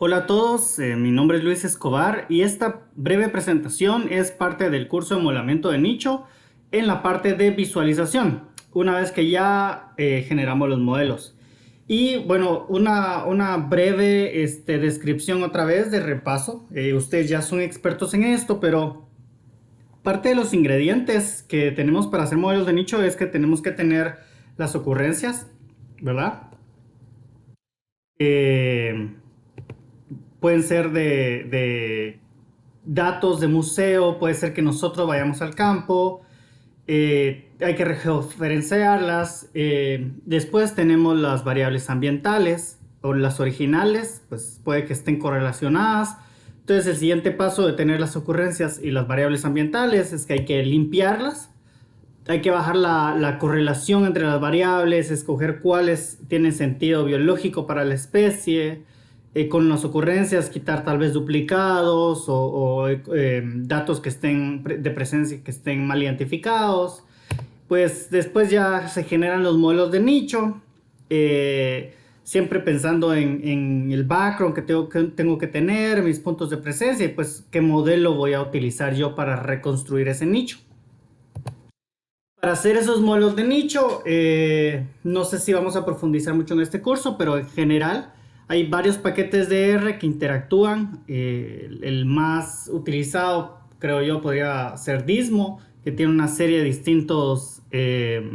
Hola a todos, eh, mi nombre es Luis Escobar y esta breve presentación es parte del curso de molamiento de nicho en la parte de visualización, una vez que ya eh, generamos los modelos. Y bueno, una, una breve este, descripción otra vez de repaso. Eh, ustedes ya son expertos en esto, pero parte de los ingredientes que tenemos para hacer modelos de nicho es que tenemos que tener las ocurrencias, ¿verdad? Pueden ser de, datos de museo, puede ser que nosotros vayamos al campo, eh, hay que referenciarlas. Eh, después tenemos las variables ambientales o las originales, pues puede que estén correlacionadas. Entonces el siguiente paso de tener las ocurrencias y las variables ambientales es que hay que limpiarlas. Hay que bajar la correlación entre las variables, escoger cuáles tienen sentido biológico para la especie, eh, con las ocurrencias quitar tal vez duplicados o, eh, datos que estén de presencia que estén mal identificados. Pues después ya se generan los modelos de nicho, eh, siempre pensando en, el background que tengo, que tengo que tener, mis puntos de presencia y pues qué modelo voy a utilizar yo para reconstruir ese nicho. Para hacer esos modelos de nicho, no sé si vamos a profundizar mucho en este curso, pero en general hay varios paquetes de R que interactúan. Eh, el más utilizado, creo yo, podría ser Dismo, que tiene una serie de distintos eh,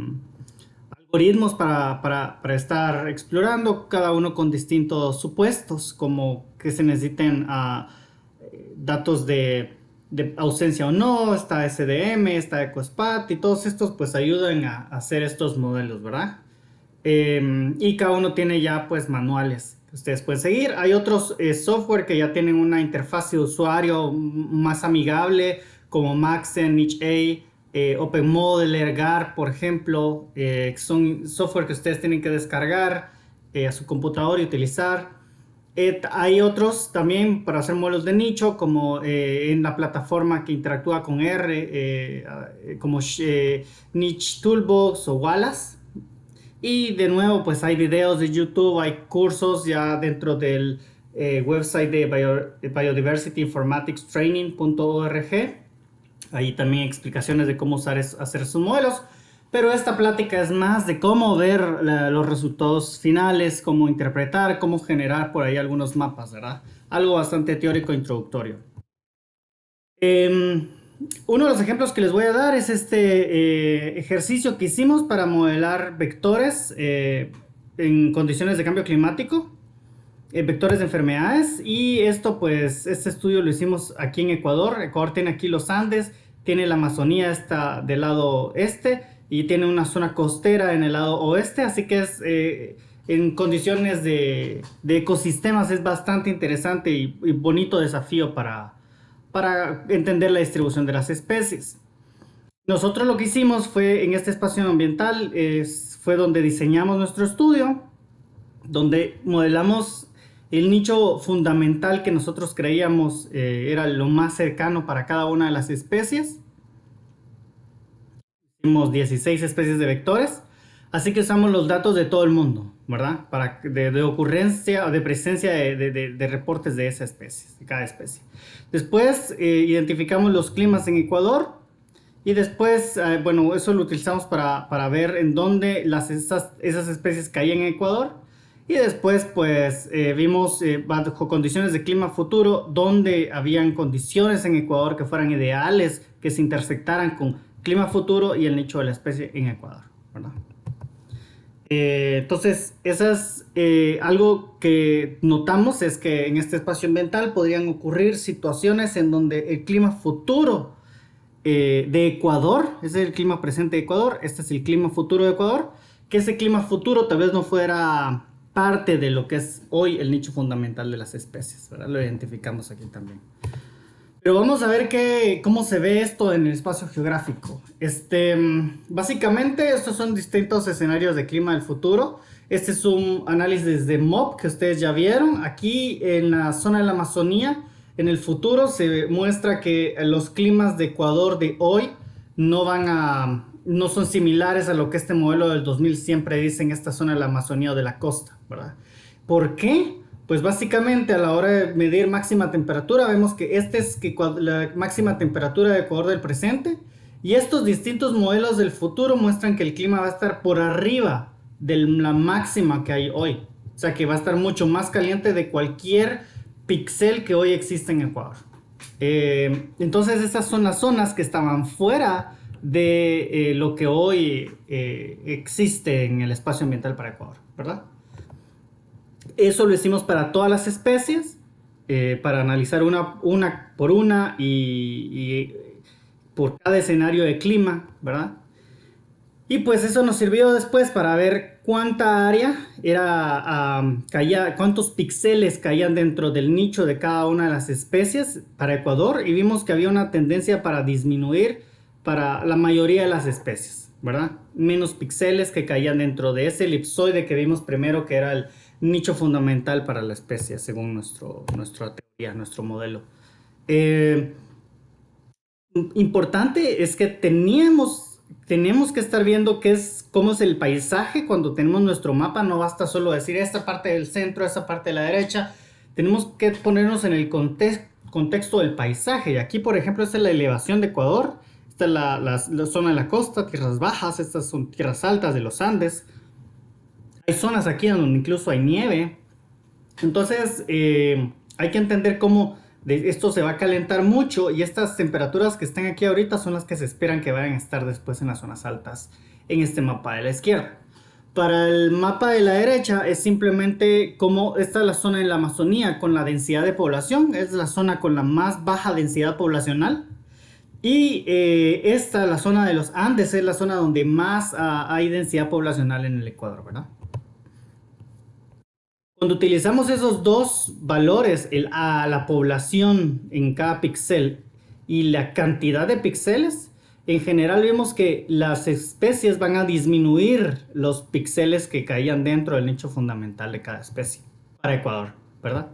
algoritmos para, para, estar explorando, cada uno con distintos supuestos, como que se necesiten uh, datos de, de, ausencia o no, está SDM, está EcoSpat, y todos estos pues ayudan a, hacer estos modelos, ¿verdad? Eh, y cada uno tiene ya pues manuales ustedes pueden seguir. Hay otros eh, software que ya tienen una interfaz de usuario más amigable, como Maxen, NicheA, eh, OpenModeler, GAR, por ejemplo, eh, son software que ustedes tienen que descargar a su computador y utilizar. hay otros también para hacer modelos de nicho, como en la plataforma que interactúa con R, como Niche Toolbox o Wallace. Y de nuevo, pues hay videos de YouTube, hay cursos ya dentro del eh, website de Biodiversity Informatics Training.org. Ahí también explicaciones de cómo usar hacer sus modelos. Pero esta plática es más de cómo ver los resultados finales, cómo interpretar, cómo generar por ahí algunos mapas, ¿verdad? Algo bastante teórico e introductorio. Eh, uno de los ejemplos que les voy a dar es este eh, ejercicio que hicimos para modelar vectores eh, en condiciones de cambio climático, eh, vectores de enfermedades. Y esto pues este estudio lo hicimos aquí en Ecuador, Ecuador tiene aquí los Andes, tiene la Amazonía está del lado este y tiene una zona costera en el lado oeste, así que es en condiciones de, ecosistemas es bastante interesante y bonito desafío para, para entender la distribución de las especies. Nosotros lo que hicimos fue en este espacio ambiental, es, fue donde diseñamos nuestro estudio, donde modelamos el nicho fundamental que nosotros creíamos eh, era lo más cercano para cada una de las especies. Hicimos 16 especies de vectores, así que usamos los datos de todo el mundo. ¿verdad? Para, de, ocurrencia o de presencia de, reportes de esa especie, de cada especie. Después eh, identificamos los climas en Ecuador y después, eh, bueno, eso lo utilizamos para, ver en dónde las, esas, esas especies caían en Ecuador. Y después, pues, eh, vimos bajo condiciones de clima futuro, donde habían condiciones en Ecuador que fueran ideales, que se intersectaran con clima futuro y el nicho de la especie en Ecuador, ¿verdad? Eh, entonces, esas, eh, algo que notamos es que en este espacio ambiental podrían ocurrir situaciones en donde el clima futuro eh, de Ecuador, ese es el clima presente de Ecuador, este es el clima futuro de Ecuador, que ese clima futuro tal vez no fuera parte de lo que es hoy el nicho fundamental de las especies, Lo identificamos aquí también. Pero vamos a ver qué, cómo se ve esto en el espacio geográfico. Este, básicamente, estos son distintos escenarios de clima del futuro. Este es un análisis de MOP que ustedes ya vieron. Aquí en la zona de la Amazonía, en el futuro se muestra que los climas de Ecuador de hoy no van a no son similares a lo que este modelo del 2000 siempre dice en esta zona de la Amazonía o de la costa, ¿verdad? ¿Por qué? Pues básicamente a la hora de medir máxima temperatura, vemos que esta es la máxima temperatura de Ecuador del presente. Y estos distintos modelos del futuro muestran que el clima va a estar por arriba de la máxima que hay hoy. O sea que va a estar mucho más caliente de cualquier pixel que hoy existe en Ecuador. Eh, entonces esas son las zonas que estaban fuera de eh, lo que hoy eh, existe en el espacio ambiental para Ecuador, ¿verdad? Eso lo hicimos para todas las especies, para analizar una, una por una y, y por cada escenario de clima, ¿verdad? Y pues eso nos sirvió después para ver cuánta área era, caía, cuántos píxeles caían dentro del nicho de cada una de las especies para Ecuador y vimos que había una tendencia para disminuir para la mayoría de las especies, ¿verdad? Menos píxeles que caían dentro de ese elipsoide que vimos primero que era el nicho fundamental para la especie según nuestro, nuestra teoría, nuestro modelo. Eh, importante es que teníamos tenemos que estar viendo qué es, cómo es el paisaje cuando tenemos nuestro mapa. No basta solo decir esta parte del centro, esta parte de la derecha. Tenemos que ponernos en el contexto del paisaje. Y aquí, por ejemplo, esta es la elevación de Ecuador. Esta es la, zona de la costa, tierras bajas. Estas son tierras altas de los Andes. Hay zonas aquí donde incluso hay nieve. Entonces, eh, hay que entender cómo esto se va a calentar mucho y estas temperaturas que están aquí ahorita son las que se esperan que vayan a estar después en las zonas altas en este mapa de la izquierda. Para el mapa de la derecha es simplemente como esta es la zona en la Amazonía con la densidad de población, es la zona con la más baja densidad poblacional. Y eh, esta, la zona de los Andes, es la zona donde más ah, hay densidad poblacional en el Ecuador, ¿verdad? Cuando utilizamos esos dos valores, a la población en cada píxel y la cantidad de píxeles, en general vemos que las especies van a disminuir los píxeles que caían dentro del nicho fundamental de cada especie para Ecuador, ¿verdad?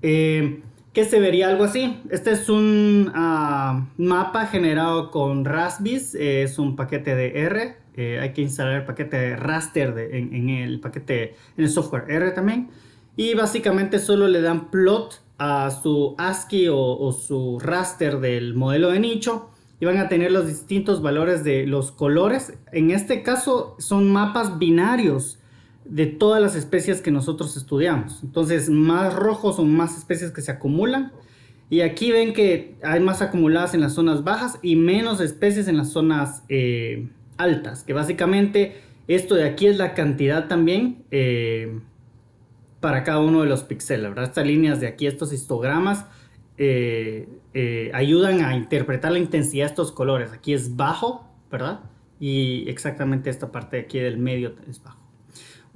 Eh, ¿Qué se vería algo así? Este es un ah, mapa generado con Raspbiz, es un paquete de R eh, hay que instalar el paquete raster en, el paquete, en el software R también. Y básicamente solo le dan plot a su ASCII o, su raster del modelo de nicho y van a tener los distintos valores de los colores. En este caso son mapas binarios de todas las especies que nosotros estudiamos. Entonces más rojos son más especies que se acumulan. Y aquí ven que hay más acumuladas en las zonas bajas y menos especies en las zonas eh, altas, que básicamente esto de aquí es la cantidad también eh, para cada uno de los píxeles. Estas líneas de aquí, estos histogramas, eh, ayudan a interpretar la intensidad de estos colores. Aquí es bajo, ¿verdad? Y exactamente esta parte de aquí del medio es bajo.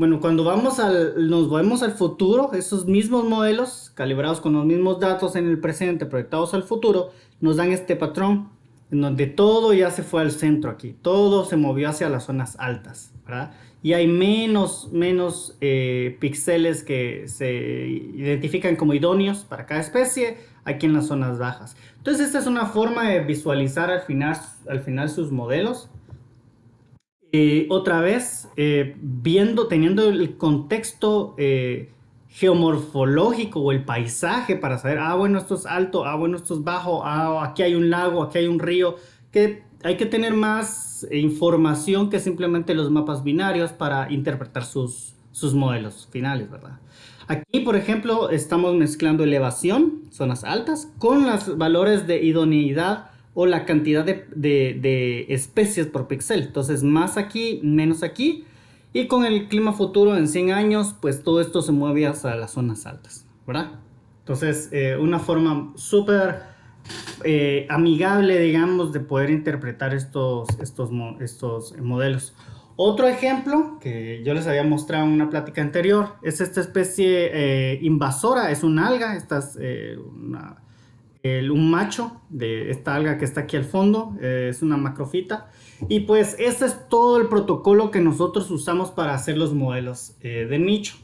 Bueno, cuando vamos al, nos vemos al futuro, esos mismos modelos, calibrados con los mismos datos en el presente, proyectados al futuro, nos dan este patrón en donde todo ya se fue al centro aquí, todo se movió hacia las zonas altas, ¿verdad? Y hay menos, menos eh, píxeles que se identifican como idóneos para cada especie aquí en las zonas bajas. Entonces esta es una forma de visualizar al final, al final sus modelos. Otra vez, eh, viendo, teniendo el contexto eh, geomorfológico o el paisaje para saber, ah, bueno, esto es alto, ah, bueno, esto es bajo, ah, aquí hay un lago, aquí hay un río, que hay que tener más información que simplemente los mapas binarios para interpretar sus, sus modelos finales, ¿verdad? Aquí, por ejemplo, estamos mezclando elevación, zonas altas, con los valores de idoneidad o la cantidad de, de, de especies por píxel. Entonces, más aquí, menos aquí. Y con el clima futuro en 100 años, pues todo esto se mueve hacia las zonas altas, ¿verdad? Entonces, eh, una forma súper eh, amigable, digamos, de poder interpretar estos, estos, estos modelos. Otro ejemplo que yo les había mostrado en una plática anterior es esta especie eh, invasora, es un alga, esta es un macho de esta alga que está aquí al fondo, es una macrofita y pues este es todo el protocolo que nosotros usamos para hacer los modelos eh, de nicho.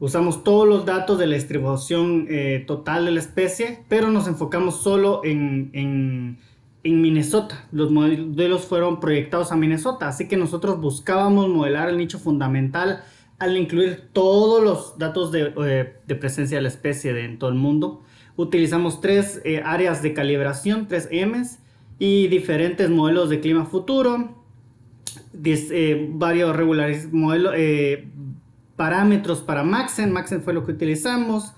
Usamos todos los datos de la distribución eh, total de la especie, pero nos enfocamos solo en, en, en, Minnesota. Los modelos fueron proyectados a Minnesota, así que nosotros buscábamos modelar el nicho fundamental al incluir todos los datos de, eh, presencia de la especie en todo el mundo. Utilizamos tres eh, áreas de calibración, tres M's, y diferentes modelos de clima futuro, eh, varios regulares modelos, parámetros para Maxen, Maxen fue lo que utilizamos,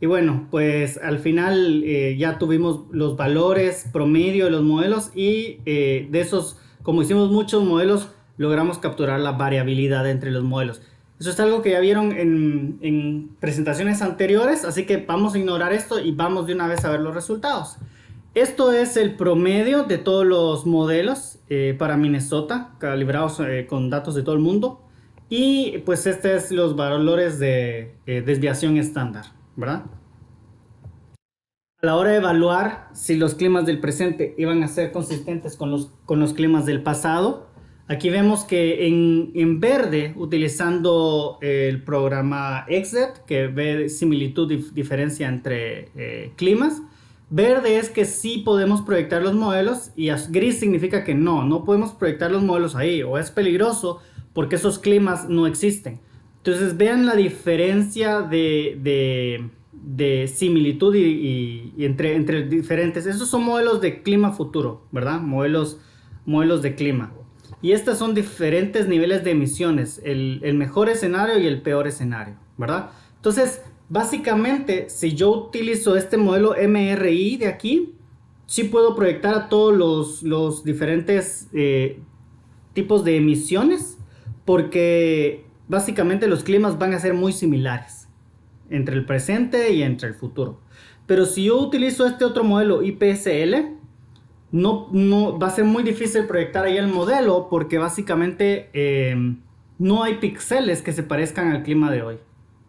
y bueno, pues al final ya tuvimos los valores promedio de los modelos y de esos, como hicimos muchos modelos, logramos capturar la variabilidad entre los modelos. Eso es algo que ya vieron en, presentaciones anteriores, así que vamos a ignorar esto y vamos de una vez a ver los resultados. Esto es el promedio de todos los modelos eh, para Minnesota, calibrados eh, con datos de todo el mundo. Y pues este es los valores de eh, desviación estándar, ¿verdad? A la hora de evaluar si los climas del presente iban a ser consistentes con los, con los climas del pasado, Aquí vemos que en, verde, utilizando el programa XZ, que ve similitud y diferencia entre eh, climas, verde es que sí podemos proyectar los modelos y gris significa que no, no podemos proyectar los modelos ahí o es peligroso porque esos climas no existen. Entonces vean la diferencia de, similitud y, entre, entre diferentes. Esos son modelos de clima futuro, ¿verdad? Modelos, modelos de clima. Y estos son diferentes niveles de emisiones, el, mejor escenario y el peor escenario, ¿verdad? Entonces, básicamente, si yo utilizo este modelo MRI de aquí, sí puedo proyectar a todos los, diferentes eh, tipos de emisiones, porque básicamente los climas van a ser muy similares entre el presente y entre el futuro. Pero si yo utilizo este otro modelo IPSL, no, va a ser muy difícil proyectar ahí el modelo porque básicamente eh, no hay píxeles que se parezcan al clima de hoy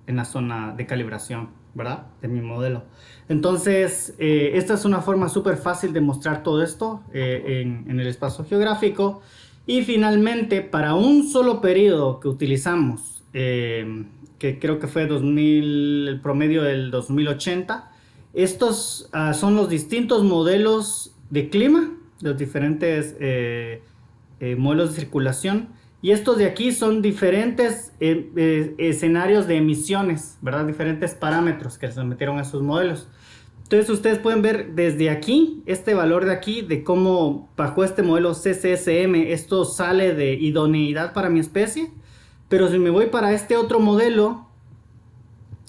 en la zona de calibración, ¿verdad? De mi modelo. Entonces, eh, esta es una forma súper fácil de mostrar todo esto eh, en, el espacio geográfico. Y finalmente, para un solo periodo que utilizamos, que creo que fue 2000, el promedio del 2080, estos ah, son los distintos modelos de clima, los diferentes eh, eh, modelos de circulación. Y estos de aquí son diferentes eh, escenarios de emisiones, ¿verdad? Diferentes parámetros que se metieron a esos modelos. Entonces ustedes pueden ver desde aquí, este valor de aquí, de cómo bajo este modelo CCSM esto sale de idoneidad para mi especie. Pero si me voy para este otro modelo,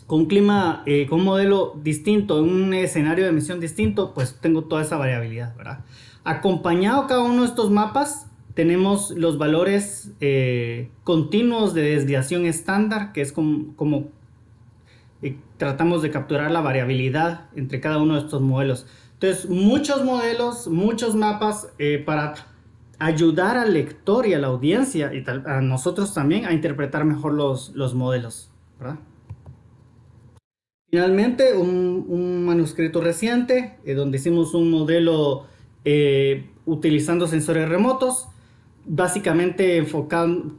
con un clima, eh, con un modelo distinto, un escenario de emisión distinto, pues tengo toda esa variabilidad, ¿verdad? Acompañado cada uno de estos mapas, tenemos los valores eh, continuos de desviación estándar, que es como, eh, tratamos de capturar la variabilidad entre cada uno de estos modelos. Entonces, muchos modelos, muchos mapas para ayudar al lector y a la audiencia y a nosotros también a interpretar mejor los, los modelos, ¿verdad? Finalmente, un, manuscrito reciente eh, donde hicimos un modelo eh, utilizando sensores remotos, básicamente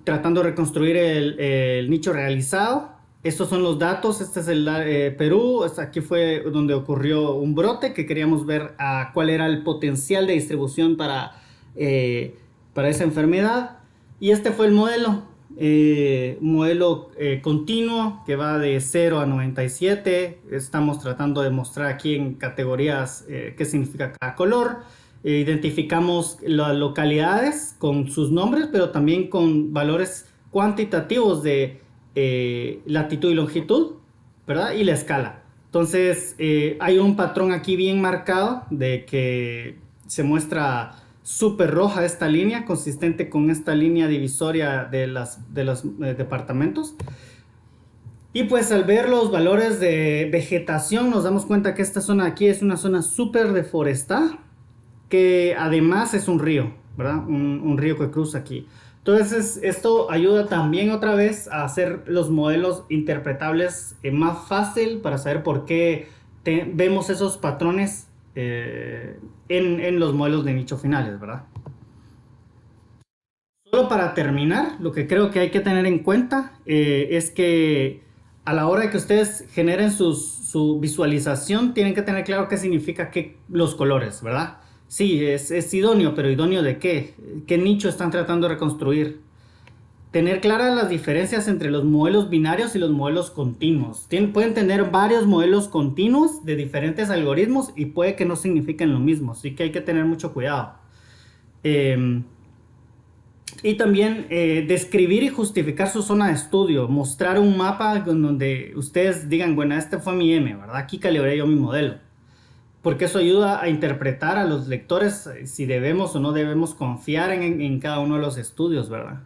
tratando de reconstruir el, nicho realizado. Estos son los datos, este es el eh, Perú, aquí fue donde ocurrió un brote que queríamos ver a cuál era el potencial de distribución para, para esa enfermedad. Y este fue el modelo, eh, modelo eh, continuo que va de 0 a 97. Estamos tratando de mostrar aquí en categorías eh, qué significa cada color. Identificamos las localidades con sus nombres, pero también con valores cuantitativos de latitud y longitud, ¿verdad? Y la escala. Entonces, hay un patrón aquí bien marcado de que se muestra súper roja esta línea, consistente con esta línea divisoria de, las, de los eh, departamentos. Y pues al ver los valores de vegetación nos damos cuenta que esta zona aquí es una zona súper deforestada, que además es un río, ¿verdad? Un, río que cruza aquí. Entonces esto ayuda también otra vez a hacer los modelos interpretables eh, más fácil para saber por qué vemos esos patrones eh, en, los modelos de nicho finales, ¿verdad? Solo para terminar, lo que creo que hay que tener en cuenta eh, es que a la hora de que ustedes generen su visualización, tienen que tener claro qué significa que los colores, ¿verdad? Sí, es, es idóneo, pero idóneo de qué? ¿Qué nicho están tratando de reconstruir? Tener claras las diferencias entre los modelos binarios y los modelos continuos. pueden tener varios modelos continuos de diferentes algoritmos y puede que no signifiquen lo mismo, así que hay que tener mucho cuidado. Em, y también eh, describir y justificar su zona de estudio, mostrar un mapa donde ustedes digan, bueno, este fue mi M, ¿verdad? Aquí calibré yo mi modelo. Porque eso ayuda a interpretar a los lectores eh, si debemos o no debemos confiar en, en cada uno de los estudios, ¿verdad?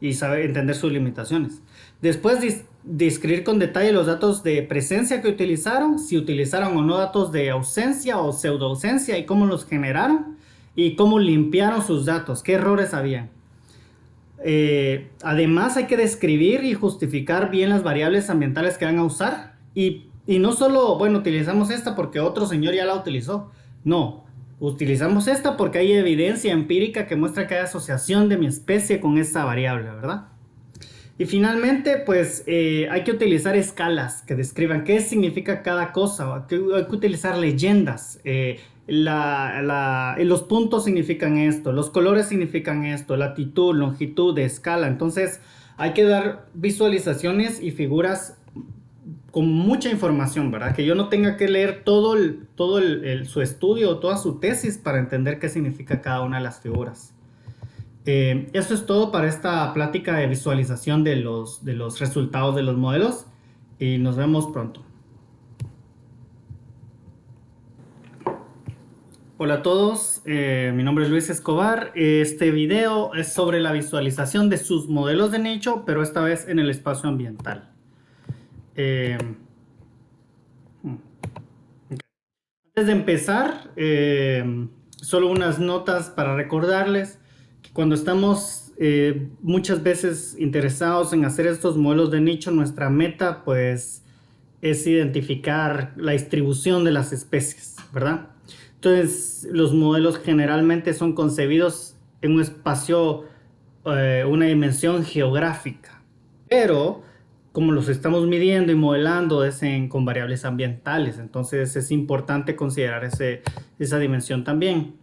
Y saber entender sus limitaciones. Después describir con detalle los datos de presencia que utilizaron, si utilizaron o no datos de ausencia o pseudo ausencia y cómo los generaron y cómo limpiaron sus datos, qué errores habían. Eh, además hay que describir y justificar bien las variables ambientales que van a usar y, no solo, bueno, utilizamos esta porque otro señor ya la utilizó. No, utilizamos esta porque hay evidencia empírica que muestra que hay asociación de mi especie con esta variable, ¿verdad? Y finalmente, pues eh, hay que utilizar escalas que describan qué significa cada cosa. Hay que, utilizar leyendas. Eh, los puntos significan esto, los colores significan esto, latitud, longitud, escala. Entonces hay que dar visualizaciones y figuras con mucha información, ¿verdad? Que yo no tenga que leer todo, todo su estudio, toda su tesis para entender qué significa cada una de las figuras. Eh, eso es todo para esta plática de visualización de los, de los resultados de los modelos y nos vemos pronto. Hola a todos, eh, mi nombre es Luis Escobar. Este video es sobre la visualización de sus modelos de nicho, pero esta vez en el espacio ambiental. Eh, Antes de empezar, eh, solo unas notas para recordarles que cuando estamos muchas veces interesados en hacer estos modelos de nicho, nuestra meta pues es identificar la distribución de las especies, ¿verdad? Entonces, los modelos generalmente son concebidos en un espacio, eh, una dimensión geográfica. Pero, como los estamos midiendo y modelando es con variables ambientales, entonces es importante considerar esa dimensión también.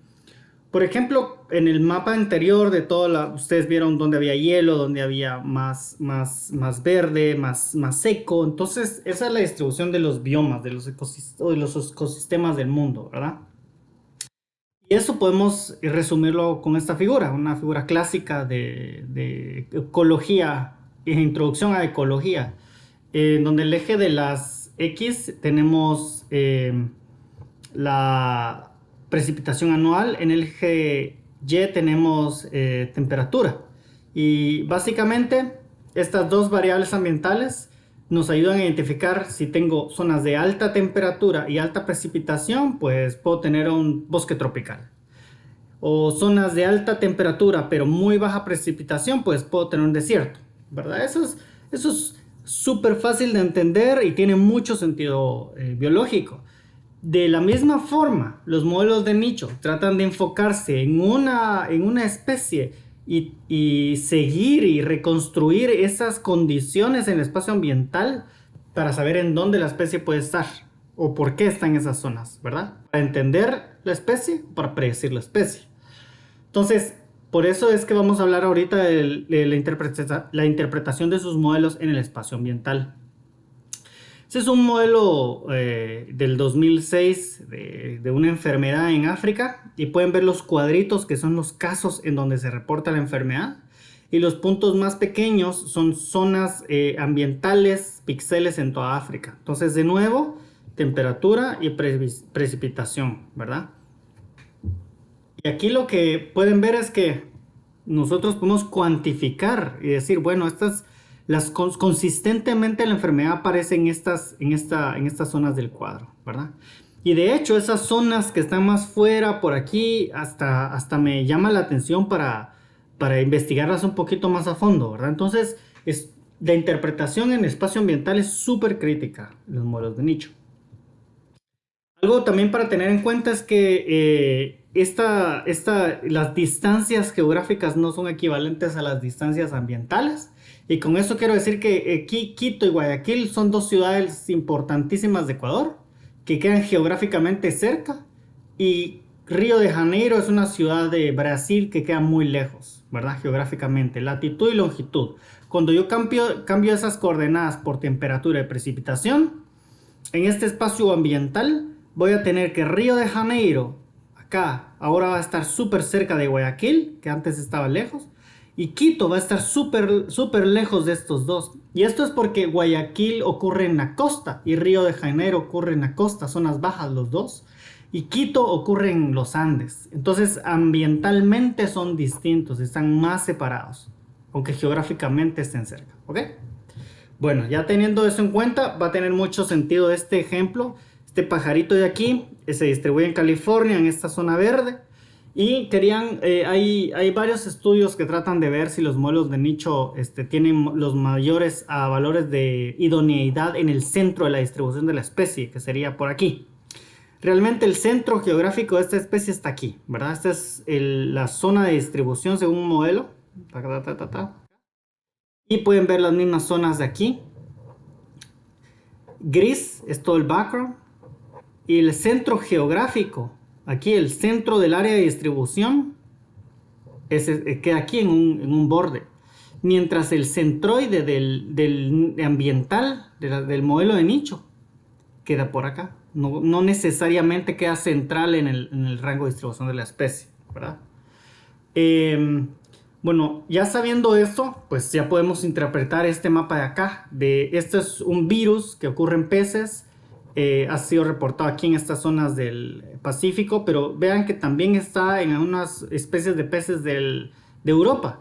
Por ejemplo, en el mapa anterior de toda la, ustedes vieron donde había hielo, donde había más, más, más verde, más, más seco. Entonces, esa es la distribución de los biomas, de los, de los ecosistemas del mundo, ¿verdad? Y eso podemos resumirlo con esta figura, una figura clásica de, ecología, introducción a ecología, en donde el eje de las X tenemos eh, la precipitación anual, en el eje Y tenemos eh, temperatura. Y básicamente estas dos variables ambientales nos ayudan a identificar si tengo zonas de alta temperatura y alta precipitación, pues puedo tener un bosque tropical. O zonas de alta temperatura pero muy baja precipitación, pues puedo tener un desierto, ¿verdad? Eso es eso es súper fácil de entender y tiene mucho sentido eh, biológico. De la misma forma, los modelos de nicho tratan de enfocarse en una, en una especie y, seguir y reconstruir esas condiciones en el espacio ambiental para saber en dónde la especie puede estar o por qué está en esas zonas, ¿verdad? Para entender la especie para predecir la especie. Entonces, por eso es que vamos a hablar ahorita de, la, interpretación de sus modelos en el espacio ambiental. Este es un modelo eh, del 2006 de, una enfermedad en África y pueden ver los cuadritos que son los casos en donde se reporta la enfermedad y los puntos más pequeños son zonas eh, ambientales, píxeles en toda África. Entonces de nuevo, temperatura y precipitación, ¿verdad? Y aquí lo que pueden ver es que nosotros podemos cuantificar y decir, bueno, estas las, consistentemente la enfermedad aparece en estas, en, esta, en estas zonas del cuadro, ¿verdad? Y de hecho esas zonas que están más fuera por aquí hasta, hasta me llama la atención para, para investigarlas un poquito más a fondo, ¿verdad? Entonces es, la interpretación en espacio ambiental es súper crítica los modelos de nicho. Algo también para tener en cuenta es que eh, esta, esta, las distancias geográficas no son equivalentes a las distancias ambientales. Y con eso quiero decir que eh, Quito y Guayaquil son dos ciudades importantísimas de Ecuador, que quedan geográficamente cerca, y Río de Janeiro es una ciudad de Brasil que queda muy lejos, ¿verdad? Geográficamente, latitud y longitud. Cuando yo cambio, cambio esas coordenadas por temperatura y precipitación, en este espacio ambiental voy a tener que Río de Janeiro, acá, ahora va a estar súper cerca de Guayaquil, que antes estaba lejos, y Quito va a estar súper súper lejos de estos dos. Y esto es porque Guayaquil ocurre en la costa y Río de Janeiro ocurre en la costa, zonas bajas los dos. Y Quito ocurre en los Andes. Entonces ambientalmente son distintos, están más separados, aunque geográficamente estén cerca. ¿Ok? Bueno, ya teniendo eso en cuenta, va a tener mucho sentido este ejemplo. Este pajarito de aquí se distribuye en California, en esta zona verde. Y querían, eh, hay, hay, varios estudios que tratan de ver si los modelos de nicho este, tienen los mayores valores de idoneidad en el centro de la distribución de la especie, que sería por aquí. Realmente el centro geográfico de esta especie está aquí, ¿verdad? Esta es la zona de distribución según un modelo. y pueden ver las mismas zonas de aquí. Gris es todo el background. El centro geográfico Aquí el centro del área de distribución es, eh, queda aquí en un, borde. Mientras el centroide del, ambiental, del modelo de nicho, queda por acá. No, necesariamente queda central en el, rango de distribución de la especie, ¿verdad? Em, bueno, ya sabiendo esto, pues ya podemos interpretar este mapa de acá. De, este es un virus que ocurre en peces eh, ha sido reportado aquí en estas zonas del Pacífico, pero vean que también está en unas especies de peces de Europa.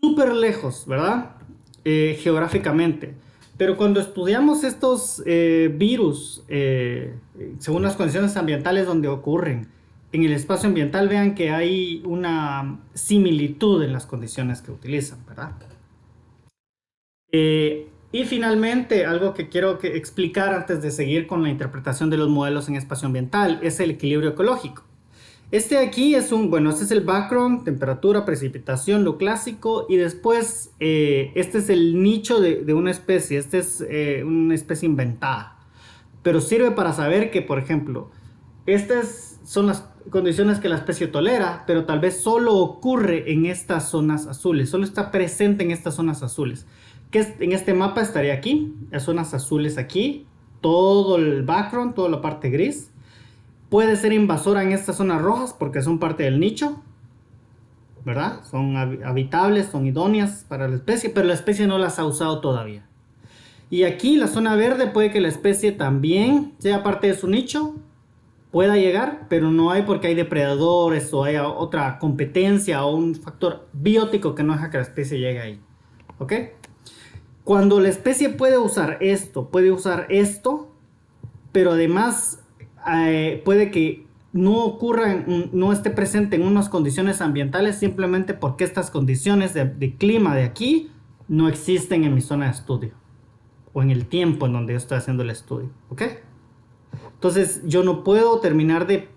Súper lejos, ¿verdad? Eh, geográficamente. Pero cuando estudiamos estos eh, virus, según las condiciones ambientales donde ocurren, en el espacio ambiental vean que hay una similitud en las condiciones que utilizan, ¿verdad? Y finalmente, algo que quiero explicar antes de seguir con la interpretación de los modelos en espacio ambiental es el equilibrio ecológico. Este aquí es un, bueno, este es el background, temperatura, precipitación, lo clásico, y después eh, este es el nicho de, una especie, este es eh, una especie inventada. Pero sirve para saber que, por ejemplo, estas son las condiciones que la especie tolera, pero tal vez solo ocurre en estas zonas azules, solo está presente en estas zonas azules que en este mapa estaría aquí, las zonas azules aquí, todo el background, toda la parte gris. Puede ser invasora en estas zonas rojas porque son parte del nicho, ¿verdad? Son habitables, son idóneas para la especie, pero la especie no las ha usado todavía. Y aquí la zona verde puede que la especie también sea parte de su nicho, pueda llegar, pero no hay porque hay depredadores o hay otra competencia o un factor biótico que no deja que la especie llegue ahí. ¿Ok? Cuando la especie puede usar esto, puede usar esto, pero además eh, puede que no ocurra, no esté presente en unas condiciones ambientales simplemente porque estas condiciones de, clima de aquí no existen en mi zona de estudio o en el tiempo en donde yo estoy haciendo el estudio, ¿ok? Entonces yo no puedo terminar de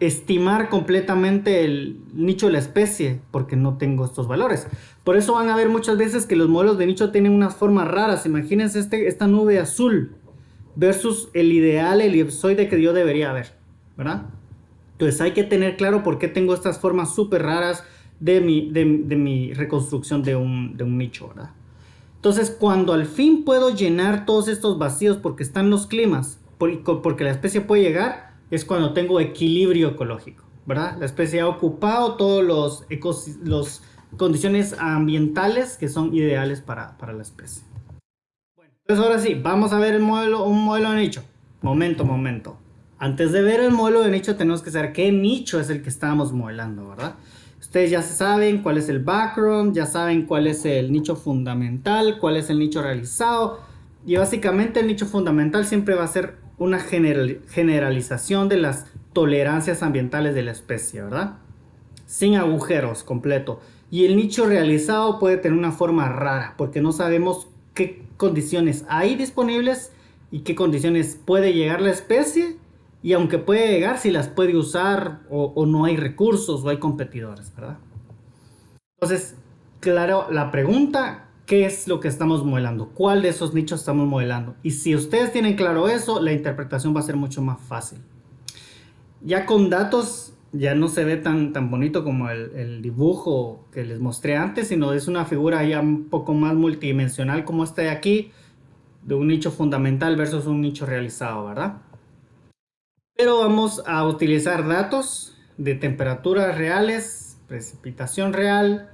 estimar completamente el nicho de la especie porque no tengo estos valores. Por eso van a ver muchas veces que los modelos de nicho tienen unas formas raras. Imagínense este, esta nube azul versus el ideal elipsoide que yo debería ver, ¿verdad? Entonces hay que tener claro por qué tengo estas formas súper raras de mi, de, mi reconstrucción de un, de un nicho, ¿verdad? Entonces cuando al fin puedo llenar todos estos vacíos porque están los climas, porque la especie puede llegar, es cuando tengo equilibrio ecológico, ¿verdad? La especie ha ocupado todos los, los condiciones ambientales que son ideales para, la especie. Bueno, entonces ahora sí, vamos a ver el modelo, un modelo de nicho. Momento, momento. Antes de ver el modelo de nicho tenemos que saber qué nicho es el que estamos modelando, ¿verdad? Ustedes ya saben cuál es el background, ya saben cuál es el nicho fundamental, cuál es el nicho realizado. Y básicamente el nicho fundamental siempre va a ser una generalización de las tolerancias ambientales de la especie, ¿verdad? Sin agujeros completo. Y el nicho realizado puede tener una forma rara porque no sabemos qué condiciones hay disponibles y qué condiciones puede llegar la especie y aunque puede llegar si las puede usar o, o no hay recursos o hay competidores, ¿verdad? Entonces, claro, la pregunta qué es lo que estamos modelando, cuál de esos nichos estamos modelando. Y si ustedes tienen claro eso, la interpretación va a ser mucho más fácil. Ya con datos ya no se ve tan, tan bonito como el, el, dibujo que les mostré antes, sino es una figura ya un poco más multidimensional como esta de aquí, de un nicho fundamental versus un nicho realizado, ¿verdad? Pero vamos a utilizar datos de temperaturas reales, precipitación real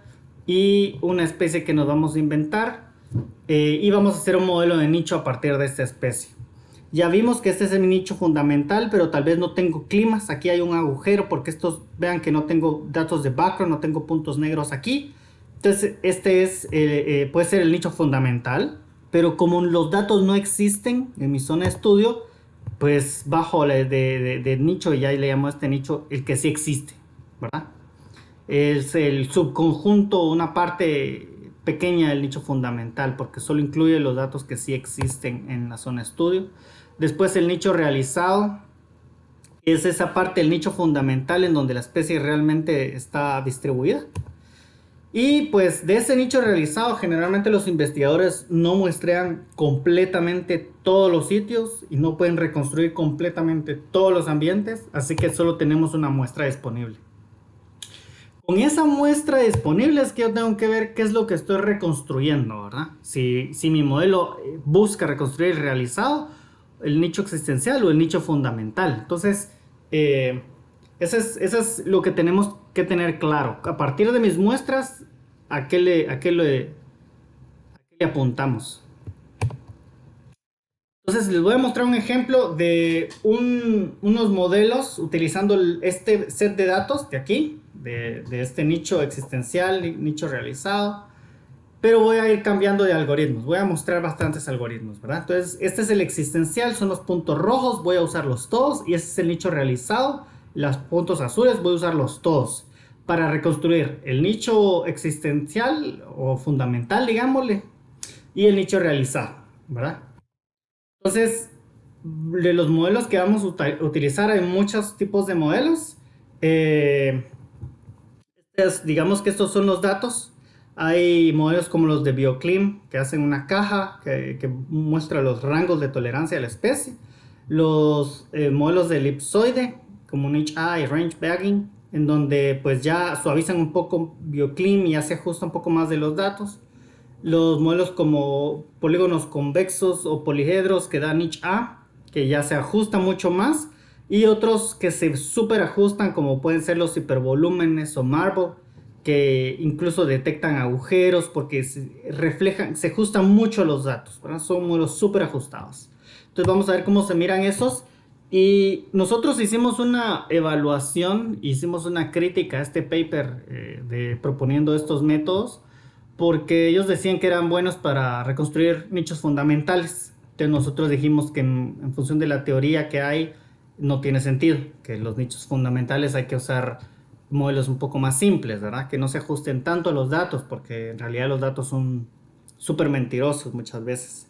y una especie que nos vamos a inventar eh, y vamos a hacer un modelo de nicho a partir de esta especie. Ya vimos que este es el nicho fundamental, pero tal vez no tengo climas. Aquí hay un agujero porque estos, vean que no tengo datos de background, no tengo puntos negros aquí. Entonces, este es, eh, eh, puede ser el nicho fundamental, pero como los datos no existen en mi zona de estudio, pues bajo de, de, de nicho, ya le llamo a este nicho el que sí existe, ¿verdad? Es el subconjunto, una parte pequeña del nicho fundamental, porque solo incluye los datos que sí existen en la zona estudio. Después el nicho realizado es esa parte del nicho fundamental en donde la especie realmente está distribuida. Y pues de ese nicho realizado generalmente los investigadores no muestrean completamente todos los sitios y no pueden reconstruir completamente todos los ambientes, así que solo tenemos una muestra disponible. Con esa muestra disponible es que yo tengo que ver qué es lo que estoy reconstruyendo, ¿verdad? Si, si mi modelo busca reconstruir realizado el nicho existencial o el nicho fundamental. Entonces, eh, eso, es, es, lo que tenemos que tener claro. A partir de mis muestras, ¿a qué le, a qué le, apuntamos? Entonces les voy a mostrar un ejemplo de un, unos modelos utilizando este set de datos de aquí, de, de este nicho existencial, nicho realizado pero voy a ir cambiando de algoritmos. Voy a mostrar bastantes algoritmos, ¿verdad? Entonces, este es el existencial, son los puntos rojos, voy a usarlos todos. Y este es el nicho realizado, los puntos azules, voy a usarlos todos. Para reconstruir el nicho existencial o fundamental, digámosle, y el nicho realizado, ¿verdad? Entonces, de los modelos que vamos a utilizar, hay muchos tipos de modelos. Eh, digamos que estos son los datos hay modelos como los de BioClim que hacen una caja que, muestra los rangos de tolerancia a la especie. Los eh, modelos de elipsoide como NHA y Range Bagging en donde pues ya suavizan un poco BioClim y ya se ajusta un poco más de los datos. Los modelos como polígonos convexos o polihedros que dan NHA que ya se ajusta mucho más. Y otros que se super ajustan como pueden ser los hipervolúmenes o Marble que incluso detectan agujeros porque se reflejan, se ajustan mucho los datos, son modelos súper ajustados. Entonces vamos a ver cómo se miran esos. Y nosotros hicimos una evaluación, hicimos una crítica a este paper eh, de proponiendo estos métodos porque ellos decían que eran buenos para reconstruir nichos fundamentales. Entonces nosotros dijimos que en función de la teoría que hay, no tiene sentido, que los nichos fundamentales hay que usar modelos un poco más simples, ¿verdad? Que no se ajusten tanto a los datos, porque en realidad los datos son súper mentirosos muchas veces.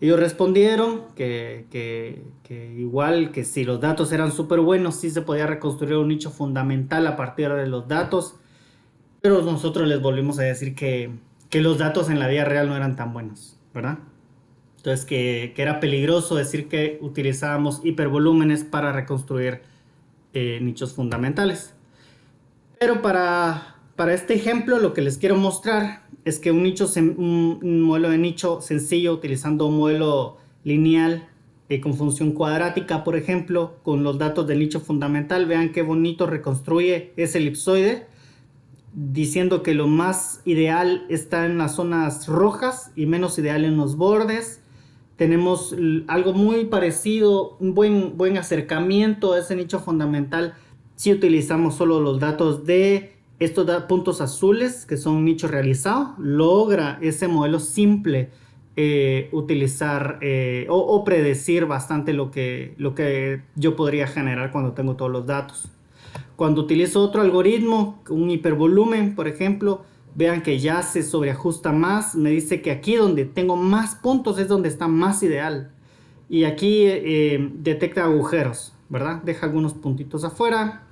Ellos respondieron que, que, igual que si los datos eran súper buenos, sí se podía reconstruir un nicho fundamental a partir de los datos, pero nosotros les volvimos a decir que, que los datos en la vida real no eran tan buenos, ¿verdad? Entonces que, era peligroso decir que utilizábamos hipervolúmenes para reconstruir eh, nichos fundamentales. Pero para, para este ejemplo lo que les quiero mostrar es que un, nicho, un modelo de nicho sencillo utilizando un modelo lineal eh, con función cuadrática, por ejemplo, con los datos del nicho fundamental, vean qué bonito reconstruye ese elipsoide, diciendo que lo más ideal está en las zonas rojas y menos ideal en los bordes. Tenemos algo muy parecido, un buen, buen acercamiento a ese nicho fundamental si utilizamos solo los datos de estos puntos azules que son nicho realizado, logra ese modelo simple eh, utilizar eh, o, predecir bastante lo que, lo que yo podría generar cuando tengo todos los datos. Cuando utilizo otro algoritmo, un hipervolumen, por ejemplo, vean que ya se sobreajusta más. Me dice que aquí donde tengo más puntos es donde está más ideal. Y aquí eh, detecta agujeros, ¿verdad? Deja algunos puntitos afuera.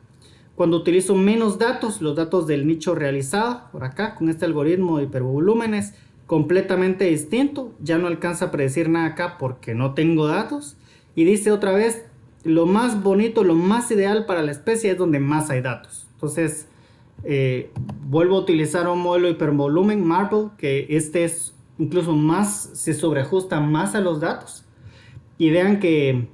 Cuando utilizo menos datos, los datos del nicho realizado, por acá, con este algoritmo de hipervolúmenes, completamente distinto. Ya no alcanza a predecir nada acá porque no tengo datos. Y dice otra vez lo más bonito, lo más ideal para la especie es donde más hay datos. Entonces, eh, vuelvo a utilizar un modelo hipervolumen Marble, que este es incluso más, se sobreajusta más a los datos. Y vean que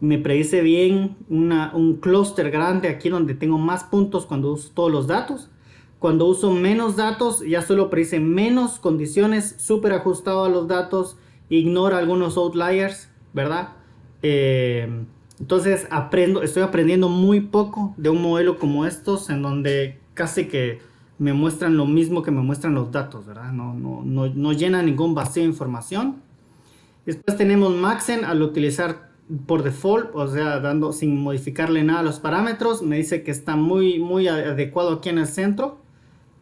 me predice bien un clúster grande aquí donde tengo más puntos cuando uso todos los datos. Cuando uso menos datos, ya solo predice menos condiciones, súper ajustado a los datos, ignora algunos outliers, ¿verdad? Eh, entonces aprendo, estoy aprendiendo muy poco de un modelo como estos en donde casi que me muestran lo mismo que me muestran los datos, ¿verdad? No, no, no, no llena ningún vacío de información. Después tenemos Maxen al utilizar por default, o sea, dando sin modificarle nada a los parámetros, me dice que está muy, muy adecuado aquí en el centro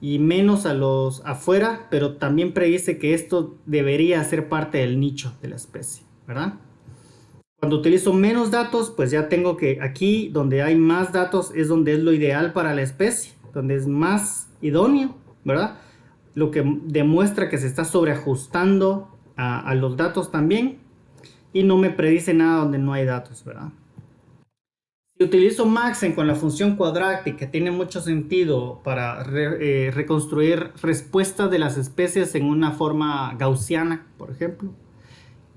y menos a los afuera, pero también predice que esto debería ser parte del nicho de la especie, ¿verdad? Cuando utilizo menos datos, pues ya tengo que aquí donde hay más datos es donde es lo ideal para la especie, donde es más idóneo, ¿verdad? Lo que demuestra que se está sobreajustando a, los datos también y no me predice nada donde no hay datos, ¿verdad? Si utilizo Maxen con la función cuadrática, tiene mucho sentido para eh, reconstruir respuestas de las especies en una forma gaussiana, por ejemplo,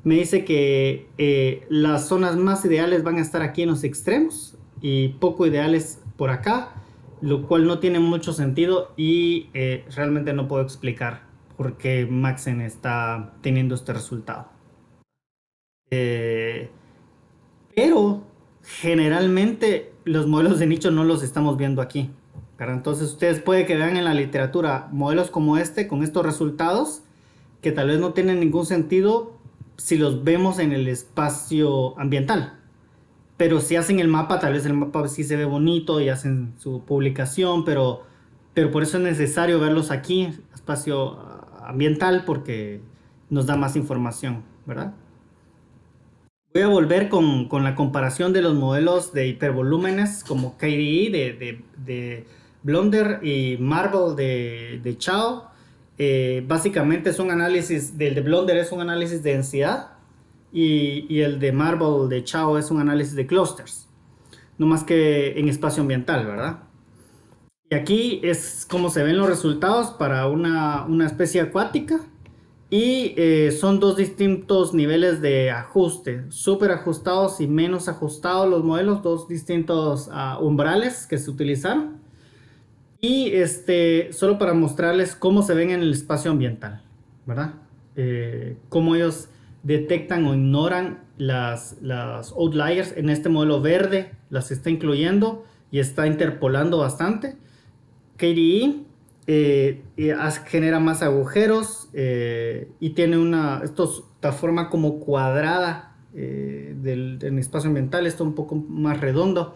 me dice que eh, las zonas más ideales van a estar aquí en los extremos y poco ideales por acá, lo cual no tiene mucho sentido y eh, realmente no puedo explicar por qué Maxen está teniendo este resultado. Eh, pero generalmente los modelos de nicho no los estamos viendo aquí. Entonces ustedes puede que vean en la literatura modelos como este con estos resultados que tal vez no tienen ningún sentido si los vemos en el espacio ambiental. Pero si hacen el mapa, tal vez el mapa sí se ve bonito y hacen su publicación, pero, pero por eso es necesario verlos aquí, espacio ambiental, porque nos da más información, ¿verdad? Voy a volver con, con, la comparación de los modelos de hipervolúmenes como KDE de, de, de Blonder y Marble de, de Chao. Eh, básicamente es un análisis, del de Blonder es un análisis de densidad y, el de Marble de Chao es un análisis de clusters. No más que en espacio ambiental, ¿verdad? Y aquí es como se ven los resultados para una, una especie acuática y eh, son dos distintos niveles de ajuste, súper ajustados y menos ajustados los modelos, dos distintos uh, umbrales que se utilizaron. Y este, solo para mostrarles cómo se ven en el espacio ambiental, ¿verdad? Eh, cómo ellos detectan o ignoran las, las outliers. En este modelo verde las está incluyendo y está interpolando bastante. KDE eh, genera más agujeros eh, y tiene una esta forma como cuadrada eh, del, espacio ambiental, esto un poco más redondo,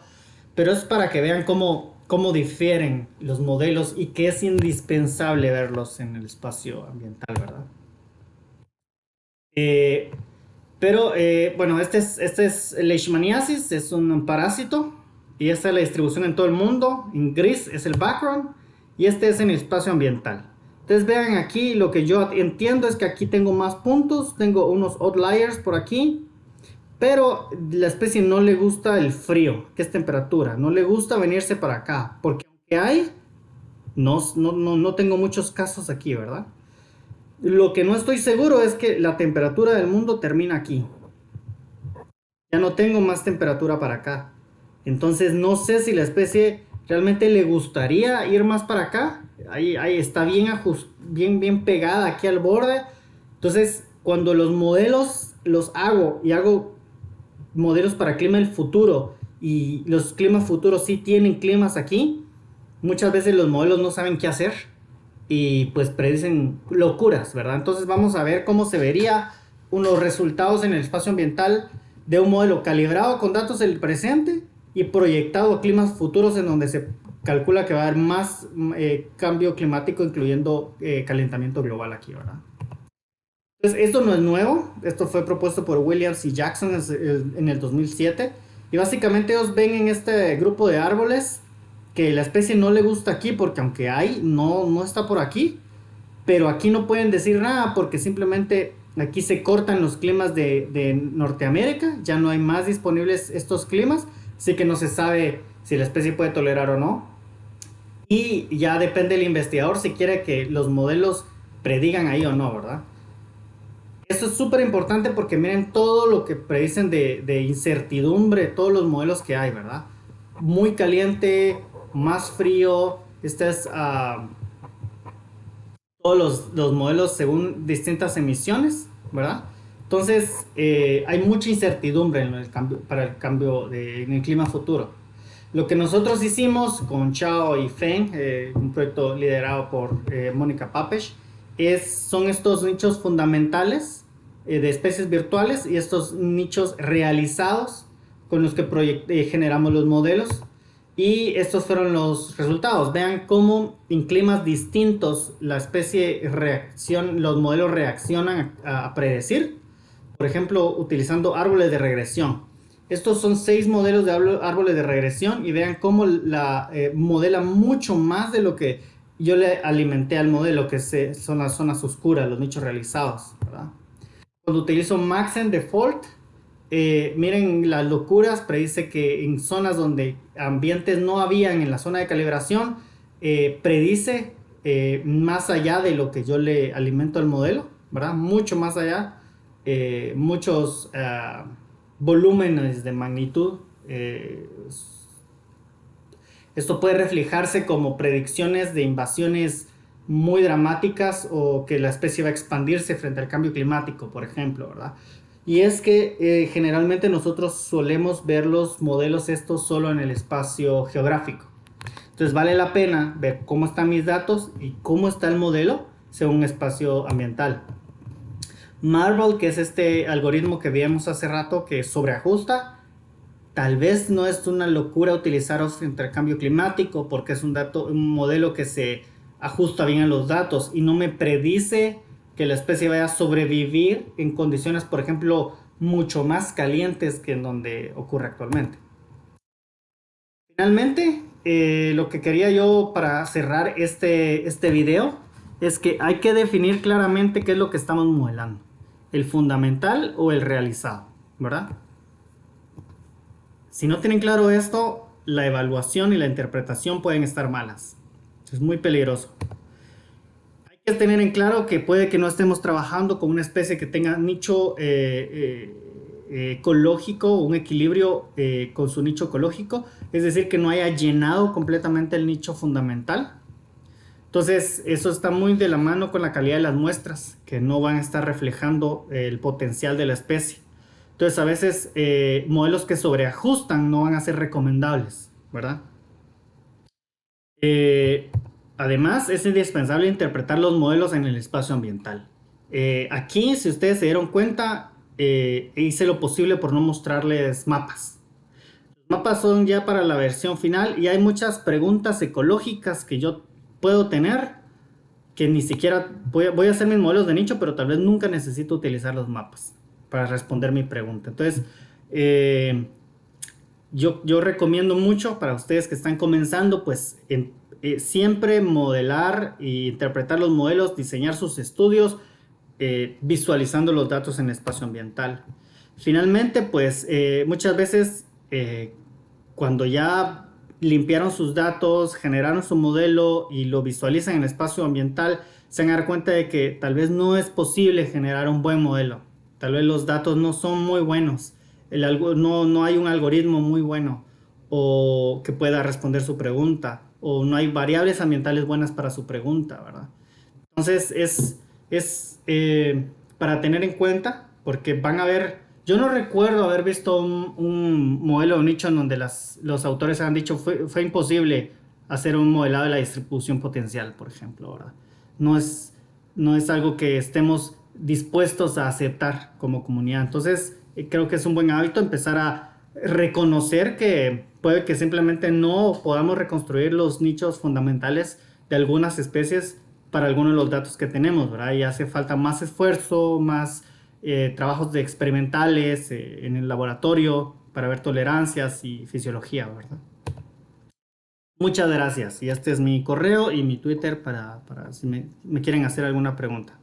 pero es para que vean cómo, cómo difieren los modelos y que es indispensable verlos en el espacio ambiental, ¿verdad? pero bueno, este es, este es Leishmaniasis, es un parásito y esta es la distribución en todo el mundo, en gris es el background y este es en el espacio ambiental. Entonces vean aquí, lo que yo entiendo es que aquí tengo más puntos, tengo unos outliers por aquí, pero la especie no le gusta el frío, que es temperatura, no le gusta venirse para acá, porque aunque hay, no, no, no tengo muchos casos aquí, ¿verdad? Lo que no estoy seguro es que la temperatura del mundo termina aquí. Ya no tengo más temperatura para acá. Entonces no sé si la especie realmente le gustaría ir más para acá. Ahí, ahí está bien, bien, bien pegada aquí al borde. Entonces, cuando los modelos los hago y hago modelos para clima del futuro y los climas futuros sí tienen climas aquí, muchas veces los modelos no saben qué hacer y pues predicen locuras, ¿verdad? Entonces vamos a ver cómo se vería unos resultados en el espacio ambiental de un modelo calibrado con datos del presente y proyectado a climas futuros en donde se calcula que va a haber más eh, cambio climático, incluyendo eh, calentamiento global aquí, ¿verdad? Entonces, esto no es nuevo, esto fue propuesto por Williams y Jackson en el 2007, y básicamente ellos ven en este grupo de árboles que la especie no le gusta aquí, porque aunque hay, no, no está por aquí, pero aquí no pueden decir nada porque simplemente aquí se cortan los climas de, de Norteamérica, ya no hay más disponibles estos climas, así que no se sabe si la especie puede tolerar o no. Y ya depende del investigador si quiere que los modelos predigan ahí o no, ¿verdad? Esto es súper importante porque miren todo lo que predicen de, de, incertidumbre, todos los modelos que hay, ¿verdad? Muy caliente, más frío, este es uh, todos los, los, modelos según distintas emisiones, ¿verdad? Entonces, eh, hay mucha incertidumbre en el cambio, para el cambio de, en el clima futuro. Lo que nosotros hicimos con Chao y Feng, eh, un proyecto liderado por eh, Mónica Papesh, es, son estos nichos fundamentales eh, de especies virtuales y estos nichos realizados con los que eh, generamos los modelos. Y estos fueron los resultados. Vean cómo en climas distintos la especie reacción, los modelos reaccionan a, predecir. Por ejemplo, utilizando árboles de regresión. Estos son seis modelos de árboles de regresión y vean cómo la eh, modela mucho más de lo que yo le alimenté al modelo, que se, son las zonas oscuras, los nichos realizados. Cuando utilizo Maxen Default, eh, miren las locuras, predice que en zonas donde ambientes no habían en la zona de calibración, eh, predice eh, más allá de lo que yo le alimento al modelo, ¿verdad? Mucho más allá, muchos uh, volúmenes de magnitud. Esto puede reflejarse como predicciones de invasiones muy dramáticas o que la especie va a expandirse frente al cambio climático, por ejemplo, ¿verdad? Y es que eh, generalmente nosotros solemos ver los modelos estos solo en el espacio geográfico. Entonces vale la pena ver cómo están mis datos y cómo está el modelo según espacio ambiental. Marvel, que es este algoritmo que vimos hace rato que sobreajusta, Tal vez no es una locura utilizar frente al cambio climático porque es un, dato, un modelo que se ajusta bien los datos y no me predice que la especie vaya a sobrevivir en condiciones, por ejemplo, mucho más calientes que en donde ocurre actualmente. Finalmente, eh, lo que quería yo para cerrar este, este video es que hay que definir claramente qué es lo que estamos modelando. El fundamental o el realizado, ¿verdad? Si no tienen claro esto, la evaluación y la interpretación pueden estar malas. Es muy peligroso. Hay que tener en claro que puede que no estemos trabajando con una especie que tenga nicho eh, eh, ecológico, un equilibrio eh, con su nicho ecológico, es decir, que no haya llenado completamente el nicho fundamental. Entonces, eso está muy de la mano con la calidad de las muestras, que no van a estar reflejando el potencial de la especie. Entonces a veces eh, modelos que sobreajustan no van a ser recomendables, ¿verdad? Eh, además es indispensable interpretar los modelos en el espacio ambiental. Eh, aquí, si ustedes se dieron cuenta, hice lo posible por no mostrarles mapas. Los mapas son ya para la versión final y hay muchas preguntas ecológicas que yo puedo tener que ni siquiera voy voy a hacer mis modelos de nicho, pero tal vez nunca necesito utilizar los mapas para responder mi pregunta. Entonces, eh, yo, recomiendo mucho para ustedes que están comenzando, pues eh, siempre modelar e interpretar los modelos, diseñar sus estudios, eh, visualizando los datos en espacio ambiental. Finalmente, pues muchas veces cuando ya limpiaron sus datos, generaron su modelo y lo visualizan en espacio ambiental, se van a dar cuenta de que tal vez no es posible generar un buen modelo Tal vez los datos no son muy buenos, no, no hay un algoritmo muy bueno o que pueda responder su pregunta o no hay variables ambientales buenas para su pregunta, ¿verdad? Entonces es, es eh, para tener en cuenta porque van a ver, yo no recuerdo haber visto un, modelo de nicho en donde los autores han dicho fue, fue imposible hacer un modelado de la distribución potencial, por ejemplo, ¿verdad? No es, no es algo que estemos dispuestos a aceptar como comunidad. Entonces, creo que es un buen hábito empezar a reconocer que puede que simplemente no podamos reconstruir los nichos fundamentales de algunas especies para algunos de los datos que tenemos, ¿verdad? Y hace falta más esfuerzo, más eh, trabajos de experimentales eh, en el laboratorio para ver tolerancias y fisiología, ¿verdad? Muchas gracias. Y este es mi correo y mi Twitter para, para si me quieren hacer alguna pregunta.